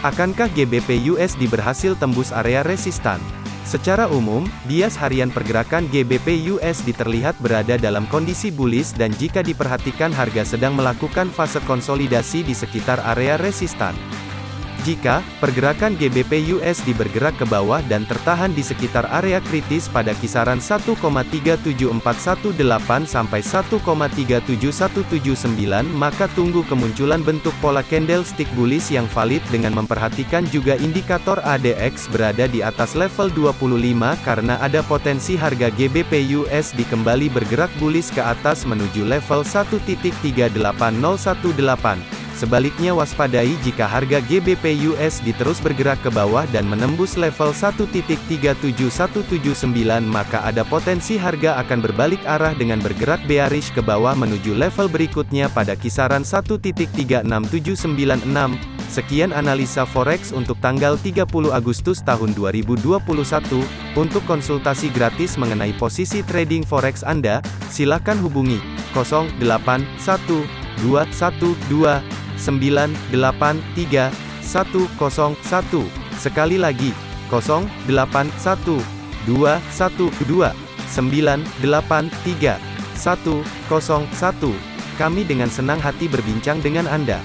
Akankah GBP USD berhasil tembus area resistan? Secara umum, bias harian pergerakan GBP USD terlihat berada dalam kondisi bullish dan jika diperhatikan harga sedang melakukan fase konsolidasi di sekitar area resistan. Jika pergerakan GBP USD bergerak ke bawah dan tertahan di sekitar area kritis pada kisaran 1,37418 sampai 1,37179 maka tunggu kemunculan bentuk pola candlestick bullish yang valid dengan memperhatikan juga indikator ADX berada di atas level 25 karena ada potensi harga GBP USD kembali bergerak bullish ke atas menuju level 1.38018. Sebaliknya waspadai jika harga GBP USD terus bergerak ke bawah dan menembus level 1.37179 maka ada potensi harga akan berbalik arah dengan bergerak bearish ke bawah menuju level berikutnya pada kisaran 1.36796. Sekian analisa forex untuk tanggal 30 Agustus tahun 2021. Untuk konsultasi gratis mengenai posisi trading forex Anda, silakan hubungi 081212 983 101. Sekali lagi, 081 212 983 101. Kami dengan senang hati berbincang dengan Anda.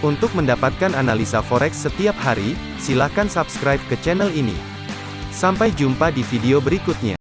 Untuk mendapatkan analisa forex setiap hari, silakan subscribe ke channel ini. Sampai jumpa di video berikutnya.